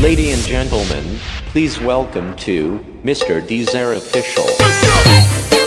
Lady and gentlemen, please welcome to Mr. Deezer Official.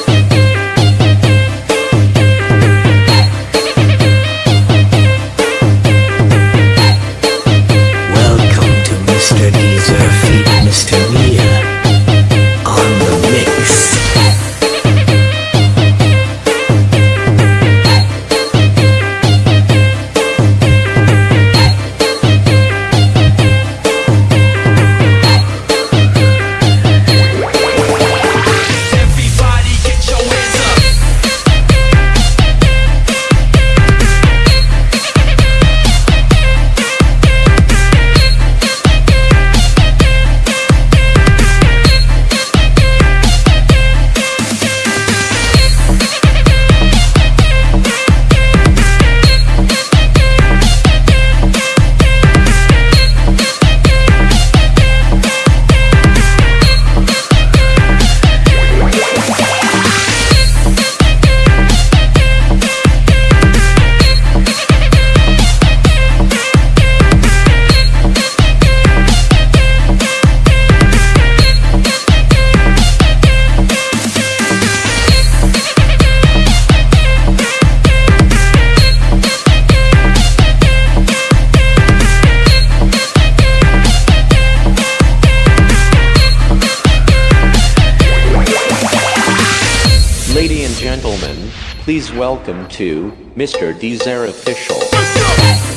Please welcome to Mr. Deezer Official.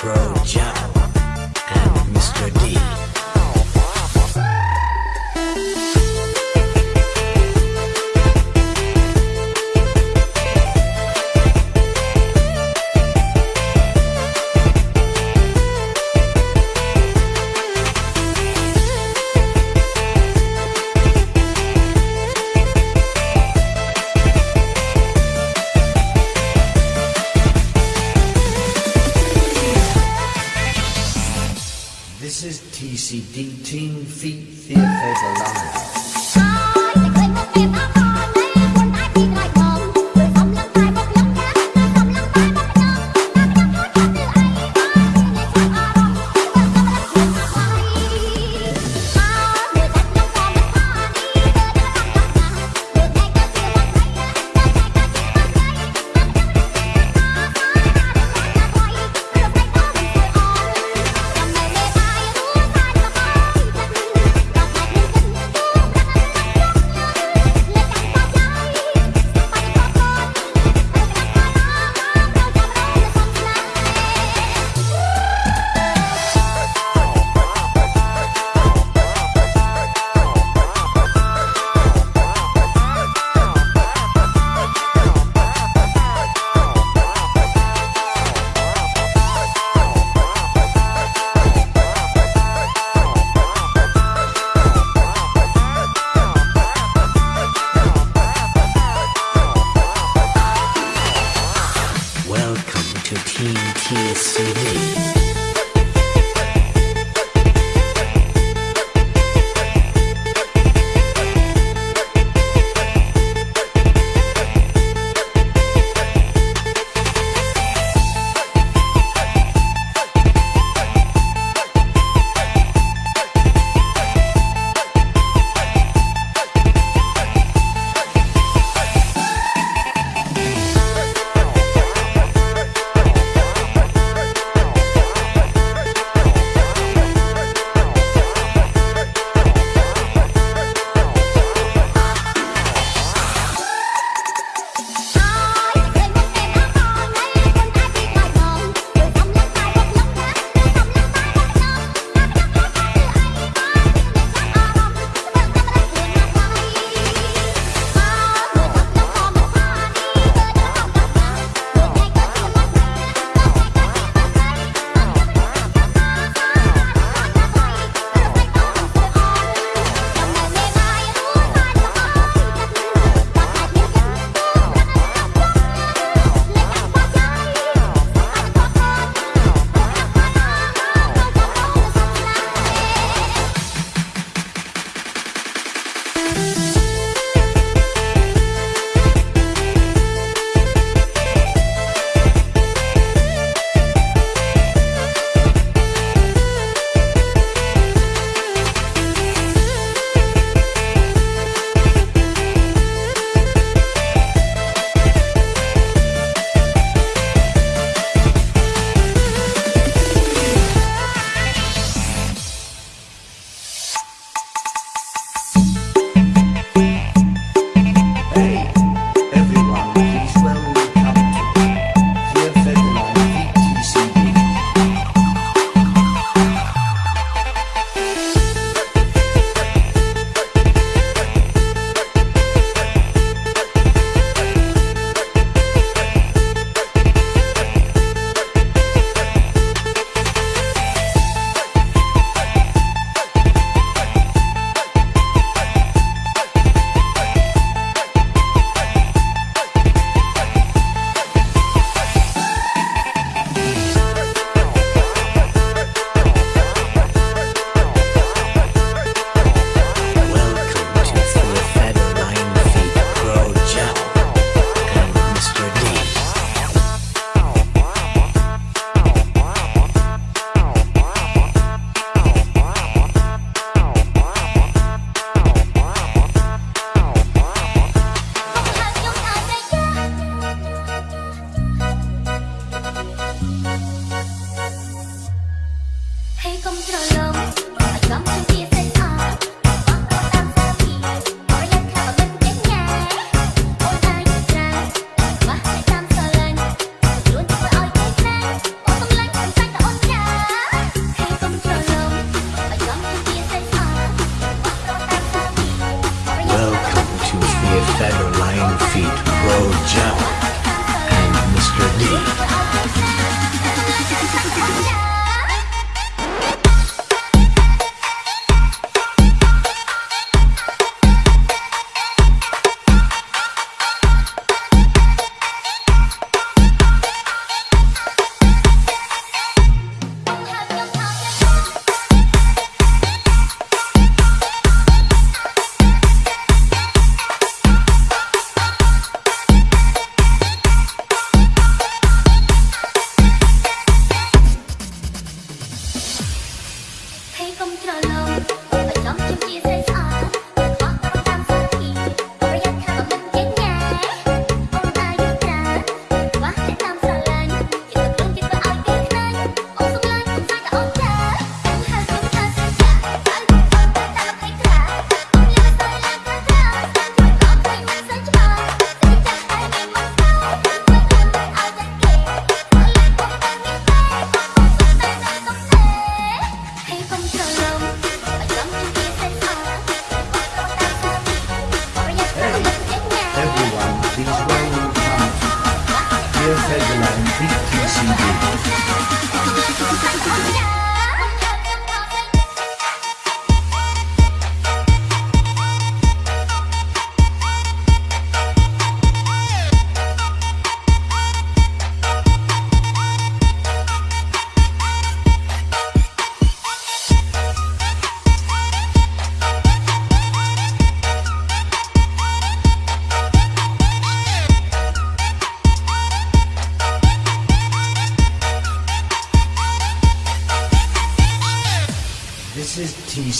Pro Joe and Mr. D. que se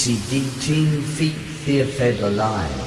is TCD Team Feet Fear Federline.